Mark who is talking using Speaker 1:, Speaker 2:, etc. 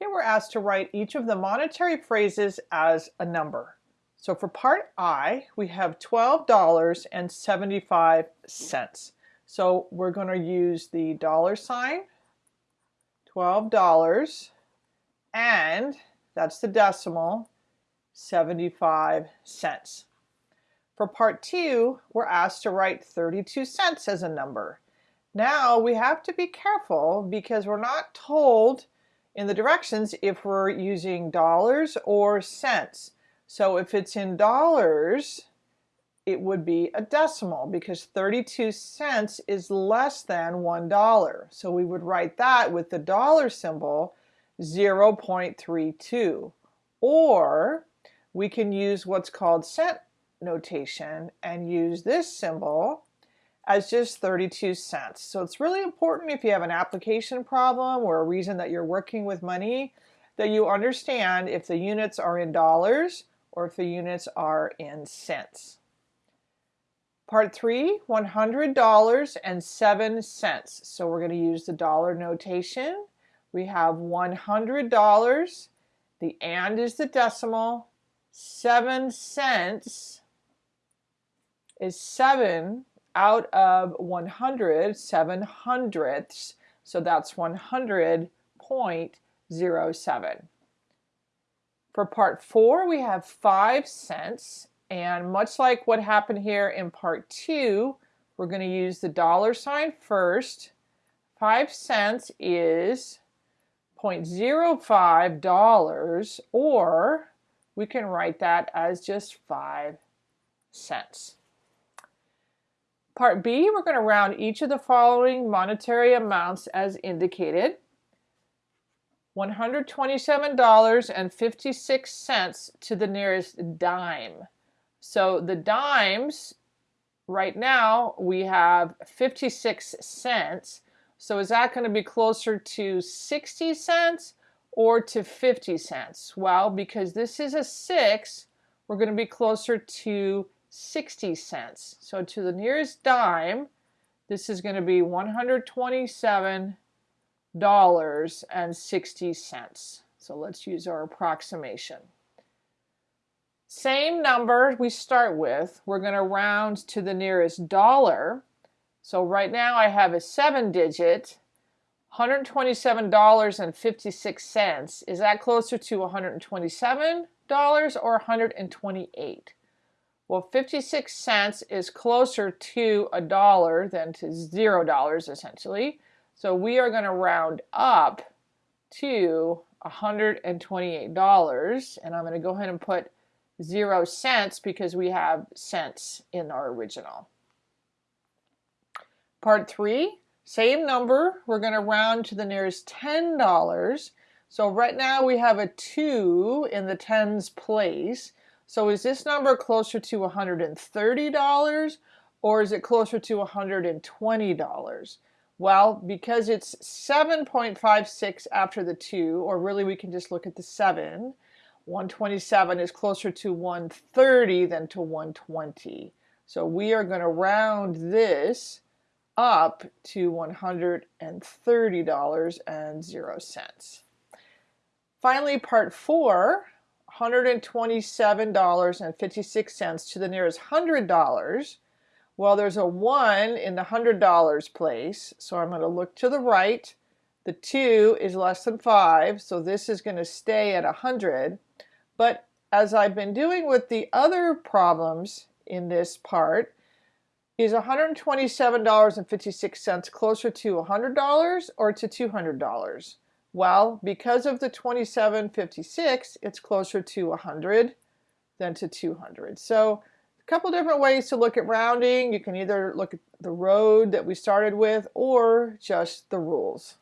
Speaker 1: Here we're asked to write each of the monetary phrases as a number. So for part I, we have $12.75. So we're going to use the dollar sign, $12, and that's the decimal, 75 cents. For part two, we're asked to write 32 cents as a number. Now we have to be careful because we're not told in the directions if we're using dollars or cents. So if it's in dollars, it would be a decimal because 32 cents is less than $1. So we would write that with the dollar symbol 0.32. Or we can use what's called cent notation and use this symbol as just 32 cents. So it's really important if you have an application problem or a reason that you're working with money that you understand if the units are in dollars or if the units are in cents. Part 3, $100 and 7 cents. So we're going to use the dollar notation. We have $100, the and is the decimal, 7 cents is 7 out of 100, 7 hundredths, so that's 100.07. For part four, we have 5 cents, and much like what happened here in part two, we're going to use the dollar sign first. 5 cents is 0.05 dollars, or we can write that as just 5 cents. Part B, we're going to round each of the following monetary amounts as indicated. $127.56 to the nearest dime. So the dimes, right now, we have 56 cents. So is that going to be closer to 60 cents or to 50 cents? Well, because this is a 6, we're going to be closer to 60 cents. So to the nearest dime, this is going to be $127.60. So let's use our approximation. Same number we start with, we're going to round to the nearest dollar. So right now I have a seven digit, $127.56. Is that closer to $127 or 128? Well, 56 cents is closer to a dollar than to zero dollars essentially. So we are going to round up to $128 and I'm going to go ahead and put zero cents because we have cents in our original. Part three, same number, we're going to round to the nearest $10. So right now we have a two in the tens place. So is this number closer to $130 or is it closer to $120? Well, because it's 7.56 after the 2, or really we can just look at the 7, 127 is closer to 130 than to 120. So we are going to round this up to $130.00. Finally, part 4, $127.56 to the nearest $100. Well, there's a 1 in the $100 place, so I'm going to look to the right. The 2 is less than 5, so this is going to stay at 100. But as I've been doing with the other problems in this part, is $127.56 closer to $100 or to $200? Well, because of the 2756, it's closer to 100 than to 200. So a couple different ways to look at rounding. You can either look at the road that we started with or just the rules.